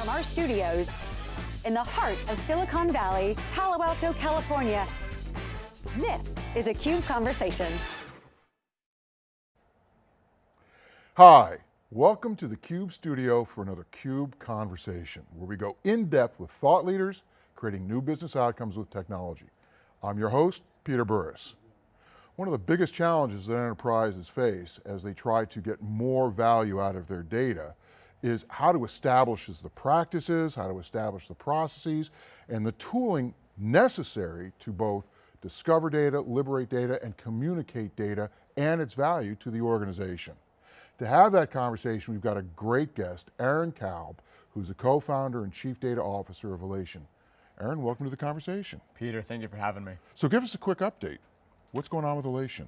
from our studios in the heart of Silicon Valley, Palo Alto, California. This is a CUBE Conversation. Hi, welcome to the CUBE studio for another CUBE Conversation, where we go in depth with thought leaders, creating new business outcomes with technology. I'm your host, Peter Burris. One of the biggest challenges that enterprises face as they try to get more value out of their data is how to establish the practices, how to establish the processes, and the tooling necessary to both discover data, liberate data, and communicate data and its value to the organization. To have that conversation, we've got a great guest, Aaron Kalb, who's the co-founder and chief data officer of Alation. Aaron, welcome to the conversation. Peter, thank you for having me. So give us a quick update. What's going on with Alation?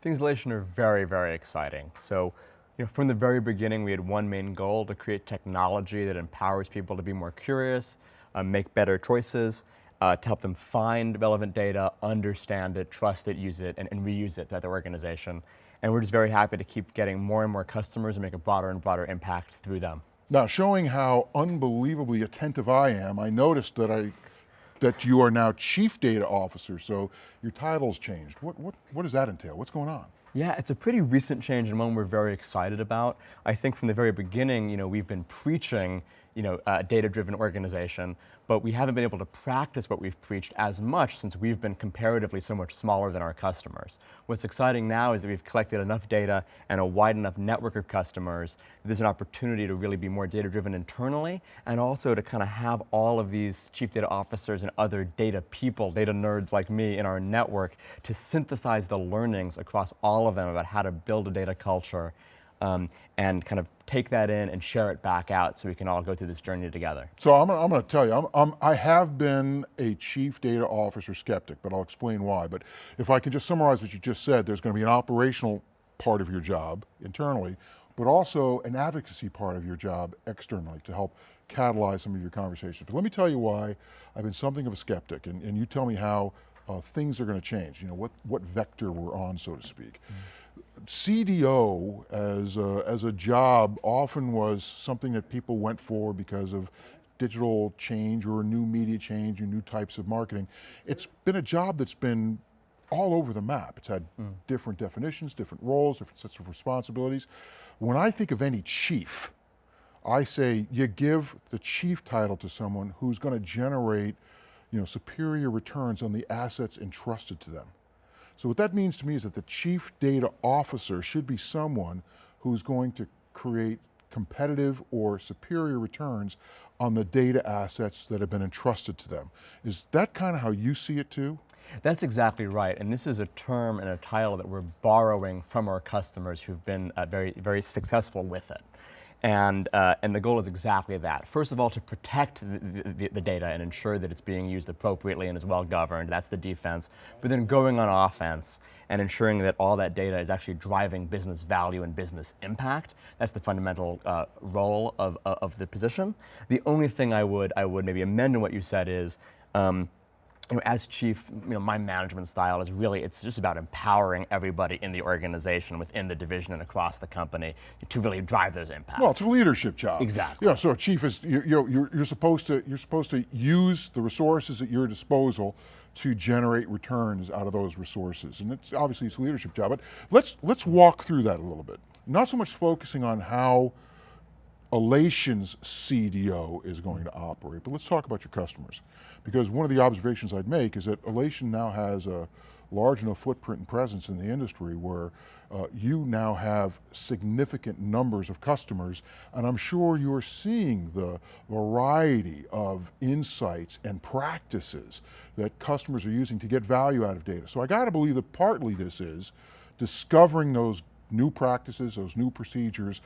Things Alation are very, very exciting. So, you know, from the very beginning, we had one main goal to create technology that empowers people to be more curious, uh, make better choices, uh, to help them find relevant data, understand it, trust it, use it, and, and reuse it at their organization. And we're just very happy to keep getting more and more customers and make a broader and broader impact through them. Now, showing how unbelievably attentive I am, I noticed that I that you are now Chief Data Officer, so your title's changed. What, what, what does that entail? What's going on? Yeah, it's a pretty recent change and one we're very excited about. I think from the very beginning, you know, we've been preaching you know, a data-driven organization, but we haven't been able to practice what we've preached as much since we've been comparatively so much smaller than our customers. What's exciting now is that we've collected enough data and a wide enough network of customers, there's an opportunity to really be more data-driven internally, and also to kind of have all of these chief data officers and other data people, data nerds like me in our network, to synthesize the learnings across all of them about how to build a data culture um, and kind of take that in and share it back out so we can all go through this journey together. So I'm, I'm going to tell you, I'm, I'm, i have been a chief data officer skeptic, but I'll explain why. But if I can just summarize what you just said, there's going to be an operational part of your job internally, but also an advocacy part of your job externally to help catalyze some of your conversations. But let me tell you why I've been something of a skeptic, and, and you tell me how uh, things are going to change, you know, what, what vector we're on, so to speak. Mm. CDO as a, as a job often was something that people went for because of digital change or new media change or new types of marketing. It's been a job that's been all over the map. It's had mm. different definitions, different roles, different sets of responsibilities. When I think of any chief, I say you give the chief title to someone who's going to generate you know, superior returns on the assets entrusted to them. So what that means to me is that the chief data officer should be someone who's going to create competitive or superior returns on the data assets that have been entrusted to them. Is that kind of how you see it too? That's exactly right, and this is a term and a title that we're borrowing from our customers who've been uh, very, very successful with it. And, uh, and the goal is exactly that. First of all, to protect the, the, the, data and ensure that it's being used appropriately and is well governed, that's the defense. But then going on offense and ensuring that all that data is actually driving business value and business impact, that's the fundamental uh, role of, of the position. The only thing I would, I would maybe amend in what you said is, um, you know, as chief, you know, my management style is really, it's just about empowering everybody in the organization, within the division and across the company to really drive those impacts. Well, it's a leadership job. Exactly. Yeah, so a chief is, you, you you're, you're, supposed to, you're supposed to use the resources at your disposal to generate returns out of those resources. And it's obviously it's a leadership job, but let's, let's walk through that a little bit. Not so much focusing on how Alation's CDO is going to operate, but let's talk about your customers. Because one of the observations I'd make is that Alation now has a large enough footprint and presence in the industry where uh, you now have significant numbers of customers, and I'm sure you're seeing the variety of insights and practices that customers are using to get value out of data. So I got to believe that partly this is discovering those new practices, those new procedures,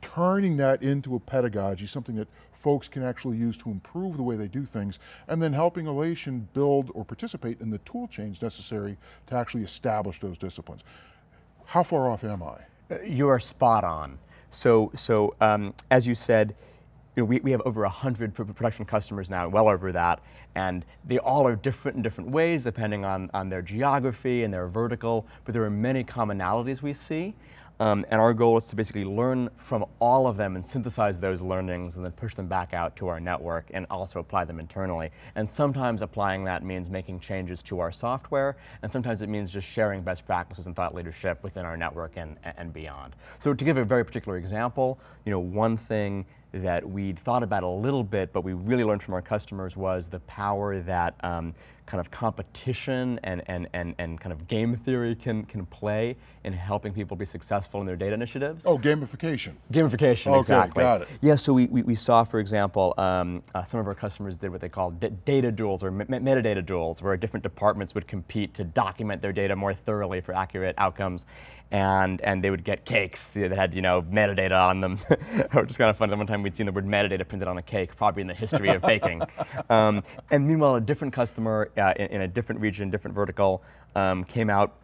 turning that into a pedagogy, something that folks can actually use to improve the way they do things, and then helping Alation build or participate in the tool chains necessary to actually establish those disciplines. How far off am I? Uh, you are spot on. So, so um, as you said, you know, we, we have over 100 production customers now, well over that, and they all are different in different ways depending on, on their geography and their vertical, but there are many commonalities we see. Um, and our goal is to basically learn from all of them and synthesize those learnings and then push them back out to our network and also apply them internally. And sometimes applying that means making changes to our software, and sometimes it means just sharing best practices and thought leadership within our network and, and beyond. So to give a very particular example, you know, one thing that we'd thought about a little bit, but we really learned from our customers was the power that um, kind of competition and, and, and, and kind of game theory can, can play in helping people be successful in their data initiatives. Oh, gamification. Gamification, okay, exactly. got it. Yeah, so we, we, we saw, for example, um, uh, some of our customers did what they call data duels or metadata duels, where different departments would compete to document their data more thoroughly for accurate outcomes. And, and they would get cakes that had, you know, metadata on them. Which is kind of fun. One time we'd seen the word metadata printed on a cake, probably in the history of baking. Um, and meanwhile, a different customer uh, in, in, a different region, different vertical, um, came out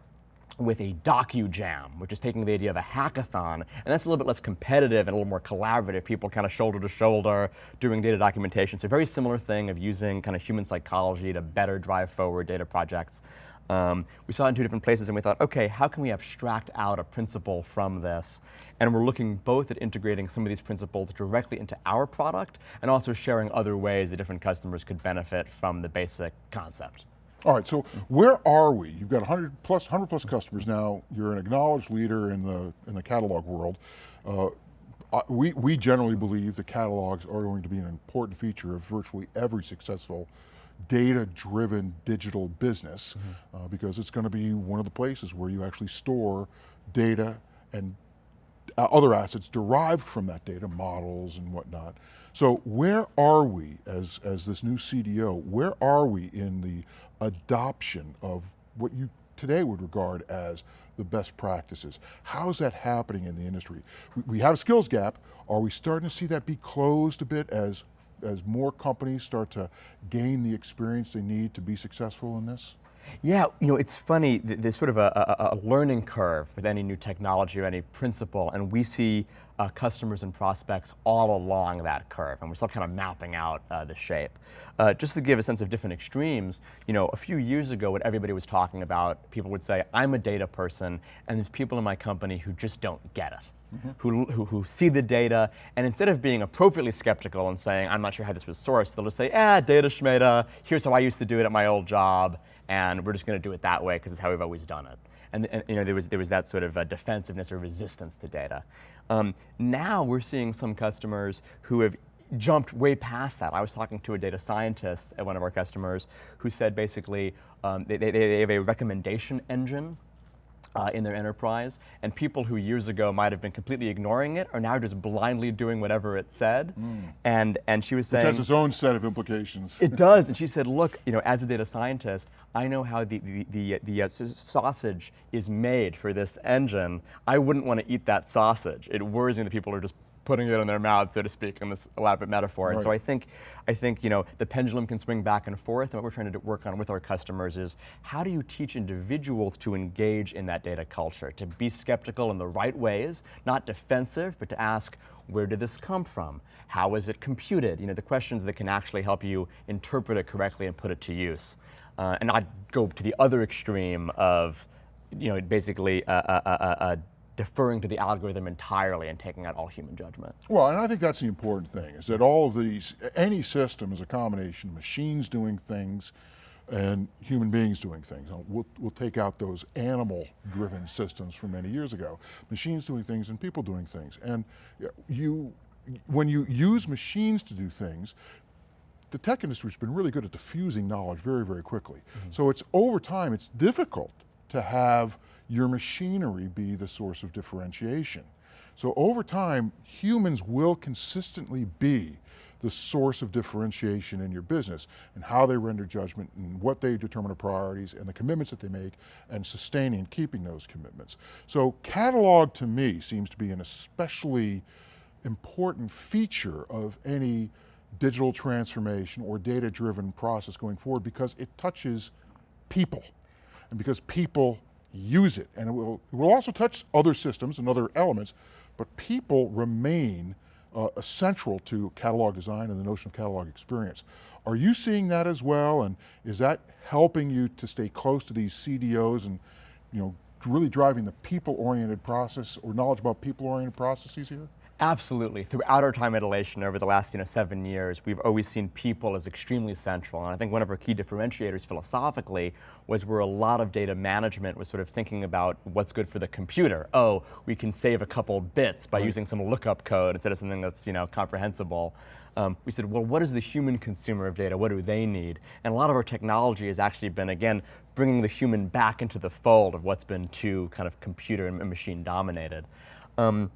with a docu-jam, which is taking the idea of a hackathon, and that's a little bit less competitive and a little more collaborative, people kind of shoulder to shoulder doing data documentation. So a very similar thing of using kind of human psychology to better drive forward data projects. Um, we saw it in two different places and we thought, okay, how can we abstract out a principle from this? And we're looking both at integrating some of these principles directly into our product and also sharing other ways that different customers could benefit from the basic concept. All right, so where are we? You've got 100 plus, 100 plus customers now. You're an acknowledged leader in the, in the catalog world. Uh, we, we generally believe that catalogs are going to be an important feature of virtually every successful data-driven digital business mm -hmm. uh, because it's going to be one of the places where you actually store data and uh, other assets derived from that data, models and whatnot. So where are we as, as this new CDO, where are we in the adoption of what you today would regard as the best practices? How is that happening in the industry? We, we have a skills gap. Are we starting to see that be closed a bit as as more companies start to gain the experience they need to be successful in this? Yeah, you know, it's funny, there's sort of a, a, a learning curve with any new technology or any principle, and we see uh, customers and prospects all along that curve, and we're still kind of mapping out uh, the shape. Uh, just to give a sense of different extremes, you know, a few years ago, what everybody was talking about, people would say, I'm a data person, and there's people in my company who just don't get it. Mm -hmm. who, who, who, see the data, and instead of being appropriately skeptical and saying, I'm not sure how this was sourced, they'll just say, ah, data schmata, here's how I used to do it at my old job, and we're just going to do it that way because it's how we've always done it. And, and, you know, there was, there was that sort of uh, defensiveness or resistance to data. Um, now we're seeing some customers who have jumped way past that. I was talking to a data scientist at one of our customers who said basically um, they, they, they have a recommendation engine uh, in their enterprise, and people who years ago might have been completely ignoring it are now just blindly doing whatever it said. Mm. And, and she was saying- It has its own set of implications. it does, and she said, look, you know, as a data scientist, I know how the, the, the, the uh, sausage is made for this engine. I wouldn't want to eat that sausage. It worries me that people are just putting it in their mouth, so to speak, in this elaborate metaphor. Right. And so I think, I think you know, the pendulum can swing back and forth, and what we're trying to work on with our customers is how do you teach individuals to engage in that data culture, to be skeptical in the right ways, not defensive, but to ask, where did this come from? How is it computed? You know, the questions that can actually help you interpret it correctly and put it to use. Uh, and I'd go to the other extreme of, you know, basically a, a, a, a deferring to the algorithm entirely and taking out all human judgment. Well, and I think that's the important thing, is that all of these, any system is a combination, of machines doing things and human beings doing things. We'll, we'll take out those animal-driven systems from many years ago. Machines doing things and people doing things. And you, when you use machines to do things, the tech industry's been really good at diffusing knowledge very, very quickly. Mm -hmm. So it's over time, it's difficult to have your machinery be the source of differentiation. So over time, humans will consistently be the source of differentiation in your business and how they render judgment and what they determine are priorities and the commitments that they make and sustaining and keeping those commitments. So catalog to me seems to be an especially important feature of any digital transformation or data-driven process going forward because it touches people and because people use it. And it will, it will also touch other systems and other elements, but people remain uh, essential to catalog design and the notion of catalog experience. Are you seeing that as well? And is that helping you to stay close to these CDOs and you know, really driving the people-oriented process or knowledge about people-oriented processes here? Absolutely. Throughout our time at Alation over the last you know, seven years, we've always seen people as extremely central. And I think one of our key differentiators philosophically was where a lot of data management was sort of thinking about what's good for the computer. Oh, we can save a couple bits by using some lookup code instead of something that's you know, comprehensible. Um, we said, well, what is the human consumer of data? What do they need? And a lot of our technology has actually been, again, bringing the human back into the fold of what's been too kind of computer and machine dominated. Um,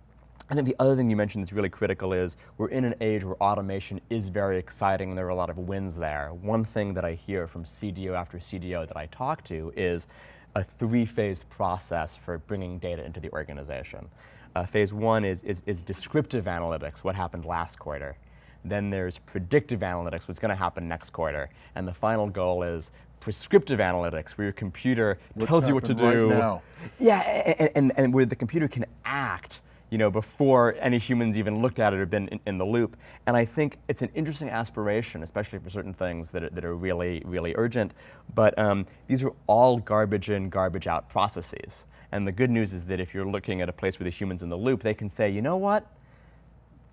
I think the other thing you mentioned that's really critical is we're in an age where automation is very exciting and there are a lot of wins there. One thing that I hear from CDO after CDO that I talk to is a three-phase process for bringing data into the organization. Uh, phase one is, is, is descriptive analytics, what happened last quarter. Then there's predictive analytics, what's going to happen next quarter. And the final goal is prescriptive analytics, where your computer What's tells you what to right do. now. Yeah, and, and, and where the computer can act you know, before any humans even looked at it or been in, in, the loop. And I think it's an interesting aspiration, especially for certain things that are, that are really, really urgent. But um, these are all garbage in, garbage out processes. And the good news is that if you're looking at a place where the human's in the loop, they can say, you know what?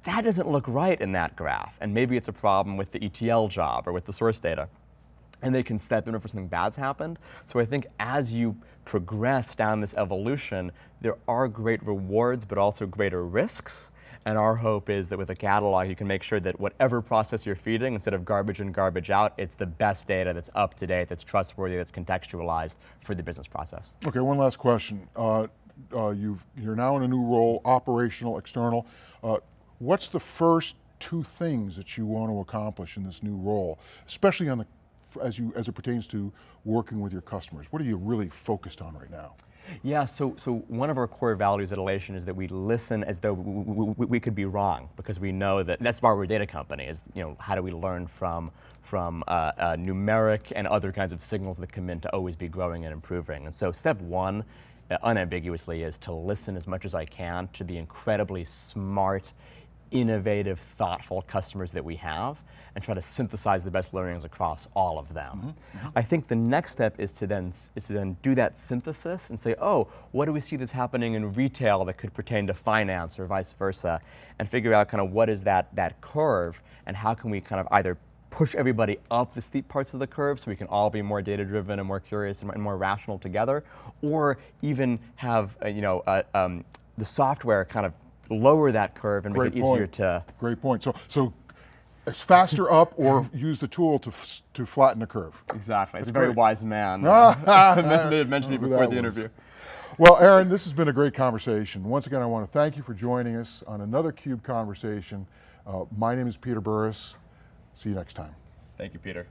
That doesn't look right in that graph. And maybe it's a problem with the ETL job or with the source data and they can step in if something bad's happened. So I think as you progress down this evolution, there are great rewards, but also greater risks. And our hope is that with a catalog, you can make sure that whatever process you're feeding, instead of garbage in, garbage out, it's the best data that's up to date, that's trustworthy, that's contextualized for the business process. Okay, one last question. Uh, uh, you've, you're now in a new role, operational, external. Uh, what's the first two things that you want to accomplish in this new role, especially on the as, you, as it pertains to working with your customers? What are you really focused on right now? Yeah, so, so one of our core values at Alation is that we listen as though we, we, could be wrong because we know that, that's why we're a data company, is you know, how do we learn from, from uh, uh, numeric and other kinds of signals that come in to always be growing and improving. And so step one, uh, unambiguously, is to listen as much as I can to the incredibly smart, innovative, thoughtful customers that we have and try to synthesize the best learnings across all of them. Mm -hmm. I think the next step is to then is to then do that synthesis and say, oh, what do we see that's happening in retail that could pertain to finance or vice versa, and figure out kind of what is that that curve and how can we kind of either push everybody up the steep parts of the curve so we can all be more data driven and more curious and more rational together, or even have uh, you know uh, um, the software kind of lower that curve and Great make it point. easier to. Great point. So, so it's faster up or use the tool to, to flatten the curve. Exactly. That's It's a very great. wise man. Uh, mentioned it before the was. interview. Well, Aaron, this has been a great conversation. Once again, I want to thank you for joining us on another CUBE conversation. Uh, my name is Peter Burris. See you next time. Thank you, Peter.